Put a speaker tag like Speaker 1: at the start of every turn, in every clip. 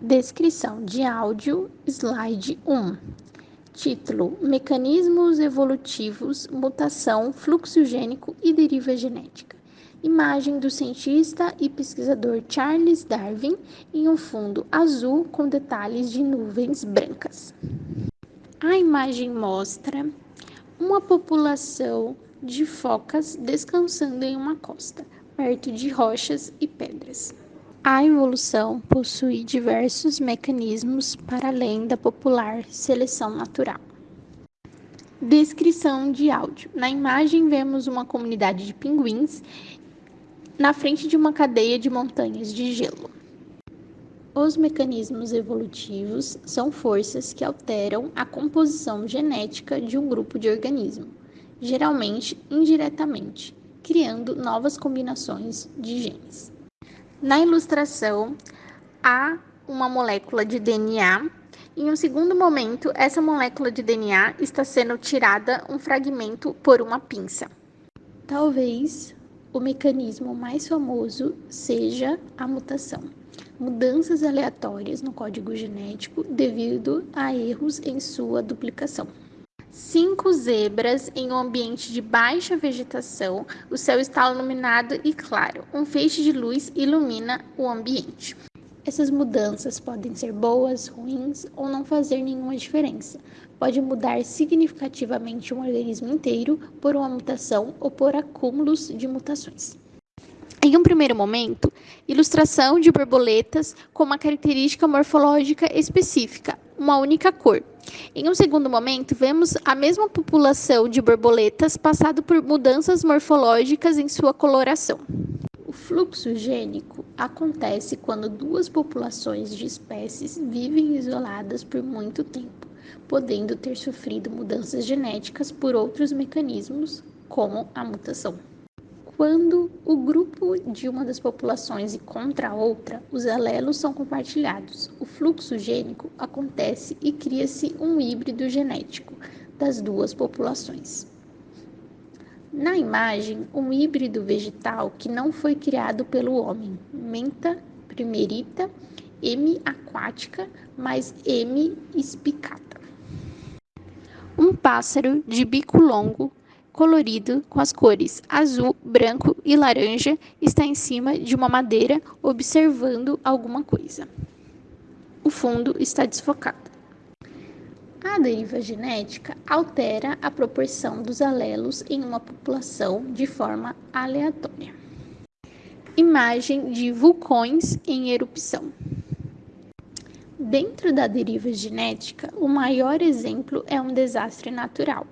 Speaker 1: Descrição de áudio, slide 1. Título: Mecanismos evolutivos, mutação, fluxo gênico e deriva genética. Imagem do cientista e pesquisador Charles Darwin em um fundo azul com detalhes de nuvens brancas. A imagem mostra uma população de focas descansando em uma costa, perto de rochas e pedras. A evolução possui diversos mecanismos para além da popular seleção natural. Descrição de áudio: Na imagem, vemos uma comunidade de pinguins na frente de uma cadeia de montanhas de gelo. Os mecanismos evolutivos são forças que alteram a composição genética de um grupo de organismos, geralmente indiretamente, criando novas combinações de genes. Na ilustração, há uma molécula de DNA. Em um segundo momento, essa molécula de DNA está sendo tirada um fragmento por uma pinça. Talvez o mecanismo mais famoso seja a mutação. Mudanças aleatórias no código genético devido a erros em sua duplicação. Cinco zebras em um ambiente de baixa vegetação, o céu está iluminado e claro, um feixe de luz ilumina o ambiente. Essas mudanças podem ser boas, ruins ou não fazer nenhuma diferença. Pode mudar significativamente um organismo inteiro por uma mutação ou por acúmulos de mutações. Em um primeiro momento, ilustração de borboletas com uma característica morfológica específica, uma única cor. Em um segundo momento, vemos a mesma população de borboletas passado por mudanças morfológicas em sua coloração. O fluxo gênico acontece quando duas populações de espécies vivem isoladas por muito tempo, podendo ter sofrido mudanças genéticas por outros mecanismos, como a mutação. Quando o grupo de uma das populações encontra a outra, os alelos são compartilhados. O fluxo gênico acontece e cria-se um híbrido genético das duas populações. Na imagem, um híbrido vegetal que não foi criado pelo homem, menta primerita, M aquática mais M espicata. Um pássaro de bico longo colorido com as cores azul, branco e laranja está em cima de uma madeira observando alguma coisa. O fundo está desfocado. A deriva genética altera a proporção dos alelos em uma população de forma aleatória. Imagem de vulcões em erupção. Dentro da deriva genética, o maior exemplo é um desastre natural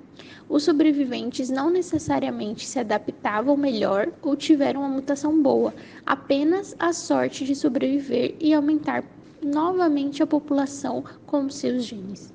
Speaker 1: os sobreviventes não necessariamente se adaptavam melhor ou tiveram uma mutação boa, apenas a sorte de sobreviver e aumentar novamente a população com seus genes.